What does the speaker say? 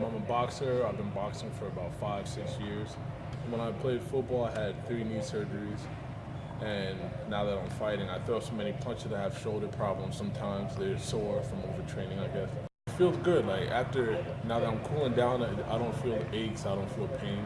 Um, I'm a boxer. I've been boxing for about five, six years. When I played football, I had three knee surgeries. And now that I'm fighting, I throw so many punches. I have shoulder problems sometimes. They're sore from overtraining, I guess. It feels good. Like after, now that I'm cooling down, I I don't feel aches. I don't feel pain.